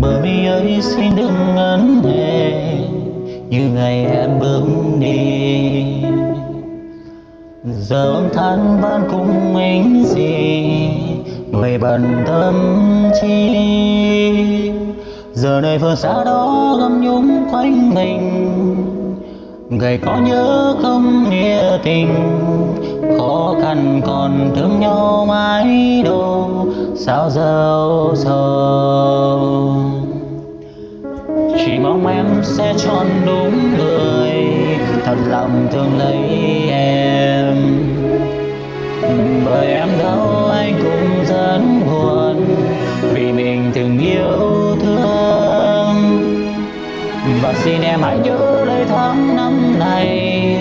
bởi mi ơi xin đừng ngấn hề như ngày em bước đi. Giờ âm than vẫn cùng mình gì người bận tâm chi. Giờ này phương xa đó gầm nhúng quanh mình ngày có nhớ không nghĩa tình. Khó khăn còn thương nhau mãi đâu sao dâu sầu? Chỉ mong em sẽ chọn đúng người, thật lòng thương lấy em. Bởi em đâu anh cũng rất buồn vì mình từng yêu thương. Và xin em hãy nhớ lấy tháng năm này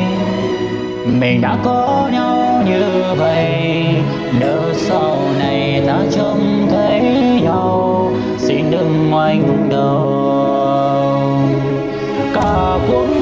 mình đã có nhau như vậy. Nếu sau này ta trông thấy nhau. Xin đừng ngoảnh đầu. Cả cuộc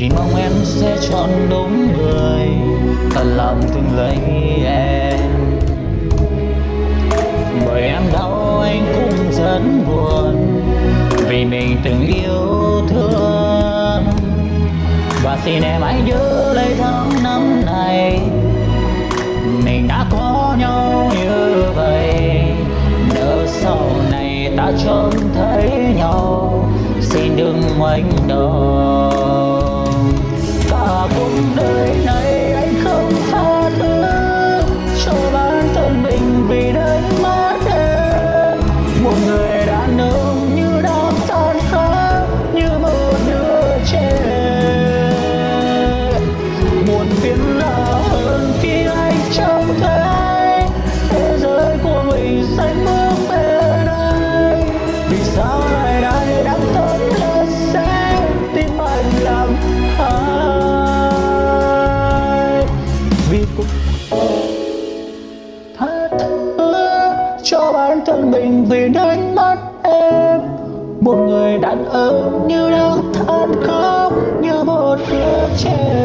chỉ mong em sẽ chọn đúng người, thật lòng thương lấy em. Bởi em đau, anh cũng rất buồn, vì mình từng yêu thương. Và xin em hãy nhớ lấy tháng năm này, mình đã có nhau như vậy. Nếu sau này ta trông thấy nhau, xin đừng ngoảnh đầu. Mình vì đánh mất em. Một người đàn ông như đang than khóc, như một đứa trẻ.